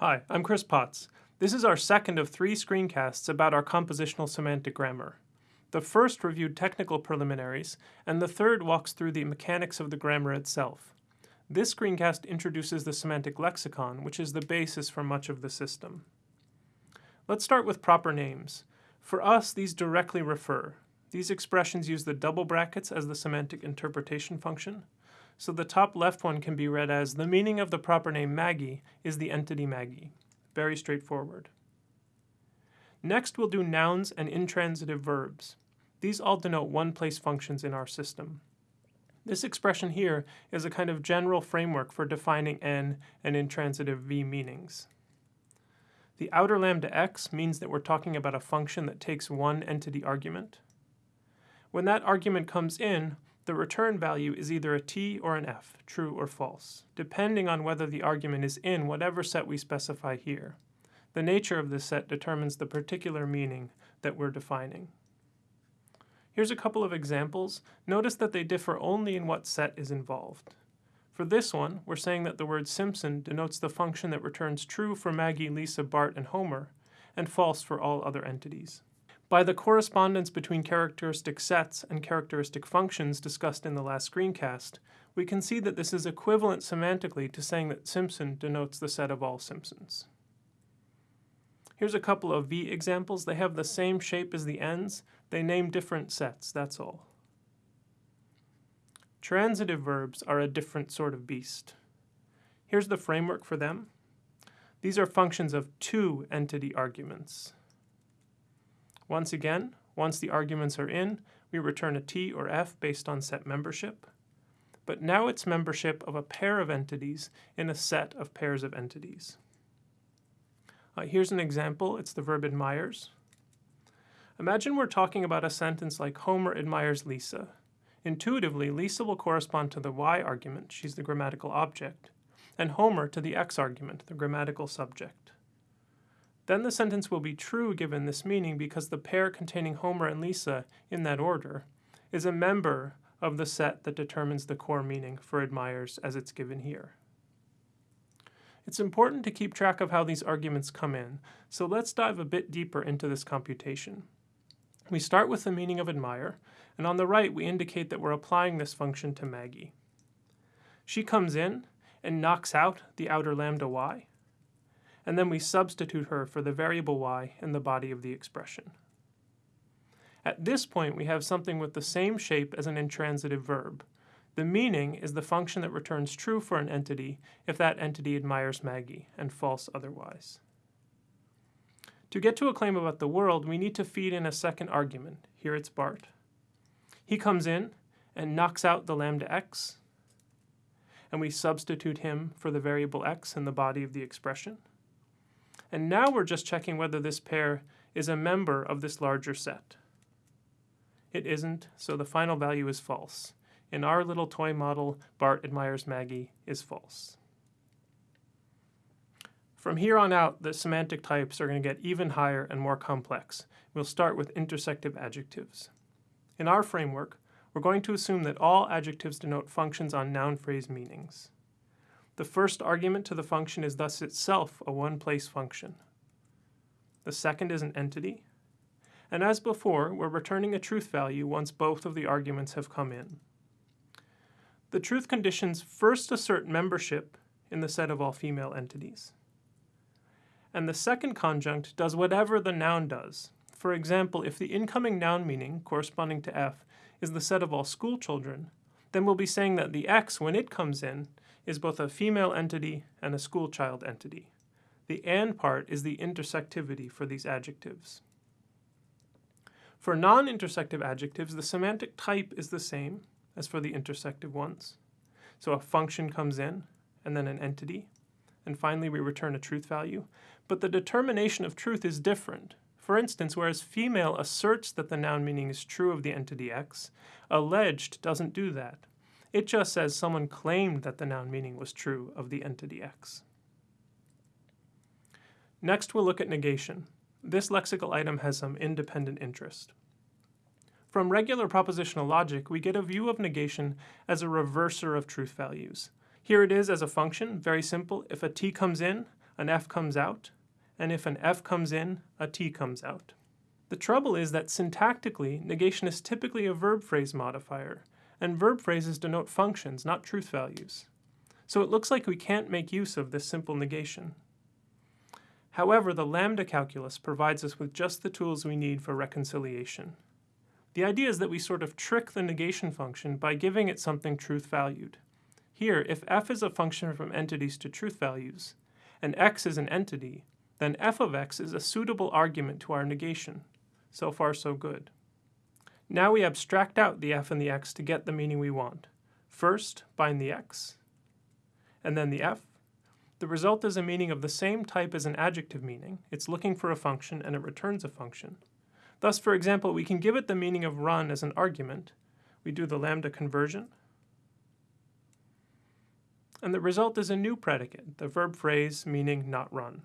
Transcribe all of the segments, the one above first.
Hi, I'm Chris Potts. This is our second of three screencasts about our compositional semantic grammar. The first reviewed technical preliminaries, and the third walks through the mechanics of the grammar itself. This screencast introduces the semantic lexicon, which is the basis for much of the system. Let's start with proper names. For us, these directly refer. These expressions use the double brackets as the semantic interpretation function. So the top left one can be read as the meaning of the proper name Maggie is the entity Maggie. Very straightforward. Next, we'll do nouns and intransitive verbs. These all denote one-place functions in our system. This expression here is a kind of general framework for defining n and intransitive v meanings. The outer lambda x means that we're talking about a function that takes one entity argument. When that argument comes in, the return value is either a t or an f, true or false, depending on whether the argument is in whatever set we specify here. The nature of this set determines the particular meaning that we're defining. Here's a couple of examples. Notice that they differ only in what set is involved. For this one, we're saying that the word Simpson denotes the function that returns true for Maggie, Lisa, Bart, and Homer, and false for all other entities. By the correspondence between characteristic sets and characteristic functions discussed in the last screencast, we can see that this is equivalent semantically to saying that Simpson denotes the set of all Simpsons. Here's a couple of V examples. They have the same shape as the Ns. They name different sets, that's all. Transitive verbs are a different sort of beast. Here's the framework for them. These are functions of two entity arguments. Once again, once the arguments are in, we return a t or f based on set membership. But now it's membership of a pair of entities in a set of pairs of entities. Uh, here's an example. It's the verb admires. Imagine we're talking about a sentence like Homer admires Lisa. Intuitively, Lisa will correspond to the y argument, she's the grammatical object, and Homer to the x argument, the grammatical subject. Then the sentence will be true given this meaning because the pair containing Homer and Lisa, in that order, is a member of the set that determines the core meaning for admires as it's given here. It's important to keep track of how these arguments come in, so let's dive a bit deeper into this computation. We start with the meaning of admire, and on the right we indicate that we're applying this function to Maggie. She comes in and knocks out the outer lambda y, and then we substitute her for the variable y in the body of the expression. At this point, we have something with the same shape as an intransitive verb. The meaning is the function that returns true for an entity if that entity admires Maggie, and false otherwise. To get to a claim about the world, we need to feed in a second argument. Here it's Bart. He comes in and knocks out the lambda x, and we substitute him for the variable x in the body of the expression. And now we're just checking whether this pair is a member of this larger set. It isn't, so the final value is false. In our little toy model, Bart admires Maggie is false. From here on out, the semantic types are going to get even higher and more complex. We'll start with intersective adjectives. In our framework, we're going to assume that all adjectives denote functions on noun phrase meanings. The first argument to the function is thus itself a one-place function. The second is an entity. And as before, we're returning a truth value once both of the arguments have come in. The truth conditions first assert membership in the set of all female entities. And the second conjunct does whatever the noun does. For example, if the incoming noun meaning, corresponding to f, is the set of all school children, then we'll be saying that the x, when it comes in, is both a female entity and a school child entity. The and part is the intersectivity for these adjectives. For non-intersective adjectives, the semantic type is the same as for the intersective ones. So a function comes in, and then an entity, and finally we return a truth value. But the determination of truth is different. For instance, whereas female asserts that the noun meaning is true of the entity x, alleged doesn't do that. It just says someone claimed that the noun meaning was true of the entity x. Next, we'll look at negation. This lexical item has some independent interest. From regular propositional logic, we get a view of negation as a reverser of truth values. Here it is as a function, very simple. If a t comes in, an F comes out, and if an F comes in, a T comes out. The trouble is that syntactically, negation is typically a verb phrase modifier, and verb phrases denote functions, not truth values. So it looks like we can't make use of this simple negation. However, the lambda calculus provides us with just the tools we need for reconciliation. The idea is that we sort of trick the negation function by giving it something truth valued. Here, if f is a function from entities to truth values, and x is an entity, then f of x is a suitable argument to our negation. So far, so good. Now we abstract out the f and the x to get the meaning we want. First, bind the x, and then the f. The result is a meaning of the same type as an adjective meaning. It's looking for a function and it returns a function. Thus, for example, we can give it the meaning of run as an argument. We do the lambda conversion, and the result is a new predicate, the verb phrase meaning not run.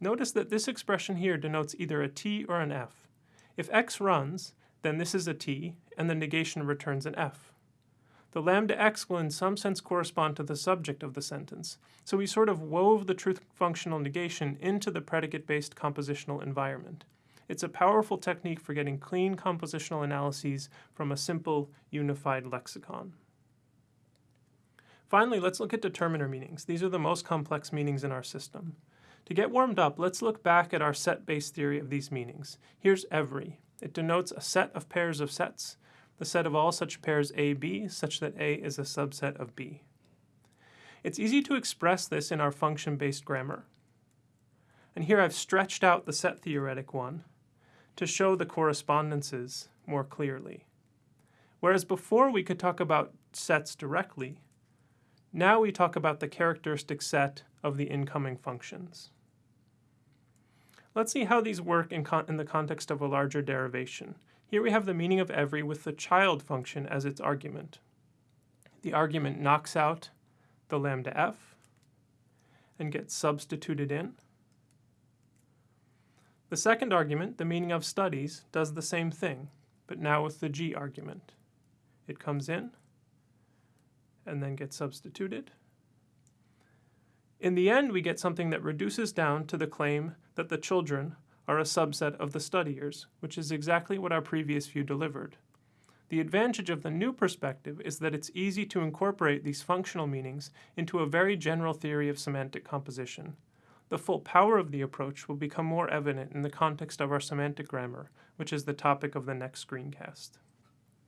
Notice that this expression here denotes either a t or an f. If x runs, then this is a t, and the negation returns an f. The lambda x will in some sense correspond to the subject of the sentence, so we sort of wove the truth functional negation into the predicate-based compositional environment. It's a powerful technique for getting clean compositional analyses from a simple, unified lexicon. Finally, let's look at determiner meanings. These are the most complex meanings in our system. To get warmed up, let's look back at our set-based theory of these meanings. Here's every. It denotes a set of pairs of sets, the set of all such pairs AB, such that A is a subset of B. It's easy to express this in our function-based grammar. And here I've stretched out the set theoretic one to show the correspondences more clearly. Whereas before we could talk about sets directly, now we talk about the characteristic set of the incoming functions. Let's see how these work in, in, the context of a larger derivation. Here we have the meaning of every with the child function as its argument. The argument knocks out the lambda f and gets substituted in. The second argument, the meaning of studies, does the same thing, but now with the g argument. It comes in and then gets substituted. In the end, we get something that reduces down to the claim that the children are a subset of the studiers, which is exactly what our previous view delivered. The advantage of the new perspective is that it's easy to incorporate these functional meanings into a very general theory of semantic composition. The full power of the approach will become more evident in the context of our semantic grammar, which is the topic of the next screencast.